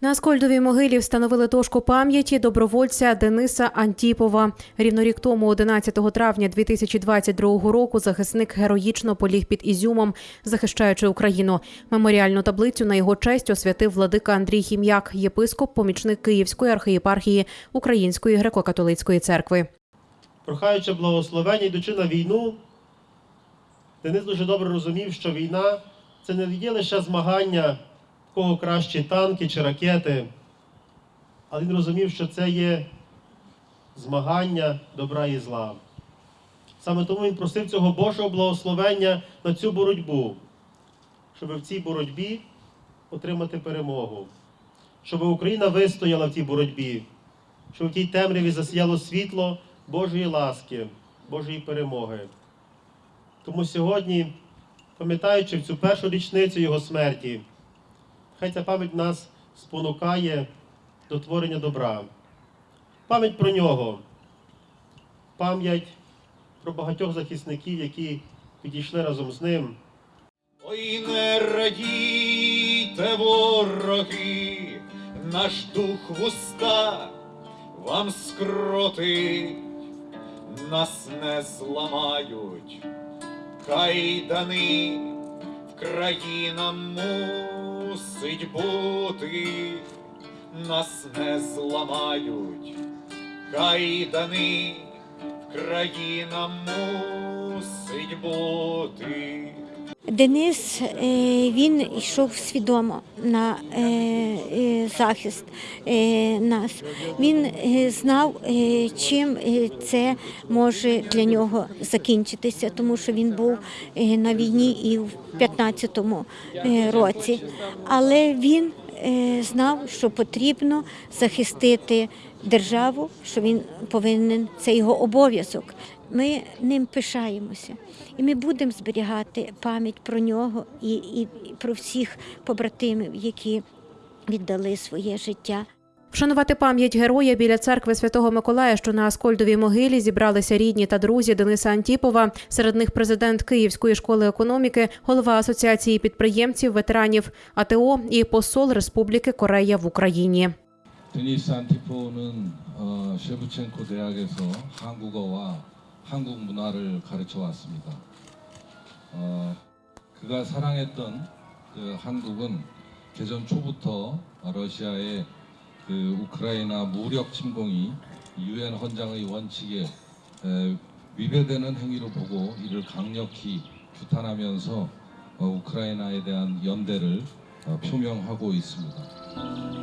На Аскольдовій могилі встановили дошку пам'яті добровольця Дениса Антіпова. Рівно рік тому, 11 травня 2022 року, захисник героїчно поліг під Ізюмом, захищаючи Україну. Меморіальну таблицю на його честь освятив владика Андрій Хім'як, єпископ, помічник Київської архієпархії Української греко-католицької церкви. прохаючи благословення, йдучи на війну, Денис дуже добре розумів, що війна це не є лише змагання, кого кращі танки чи ракети, але він розумів, що це є змагання добра і зла. Саме тому він просив цього Божого благословення на цю боротьбу, щоб в цій боротьбі отримати перемогу, щоб Україна вистояла в цій боротьбі, щоб в тій темряві засіяло світло Божої ласки, Божої перемоги. Тому сьогодні, пам'ятаючи в цю першу річницю Його смерті, хай ця пам'ять нас спонукає до творення добра. Пам'ять про нього, пам'ять про багатьох захисників, які підійшли разом з ним. Ой, не радійте, вороги, наш дух вуста вам скротить, нас не зламають, кайдани в країна мусить бути, нас не зламають, кайдани в країна мусить бути. Денис е, він йшов свідомо на е, е, захист нас. Він знав, чим це може для нього закінчитися, тому що він був на війні і в 15-му е, році. Але він знав, що потрібно захистити державу, що він повинен, це його обов'язок. Ми ним пишаємося, і ми будемо зберігати пам'ять про нього і, і про всіх побратимів, які віддали своє життя. Вшанувати пам'ять героя біля церкви Святого Миколая, що на Аскольдовій могилі зібралися рідні та друзі Дениса Антіпова. Серед них президент Київської школи економіки, голова асоціації підприємців, ветеранів АТО і посол Республіки Корея в Україні. 데니스 안티포는 어, 셰브첸코 대학에서 한국어와 한국 문화를 가르쳐 왔습니다. 어, 그가 사랑했던 그 한국은 개전 초부터 러시아의 그 우크라이나 무력 침공이 유엔 헌장의 원칙에 에, 위배되는 행위로 보고 이를 강력히 규탄하면서 어, 우크라이나에 대한 연대를 어, 표명하고 있습니다.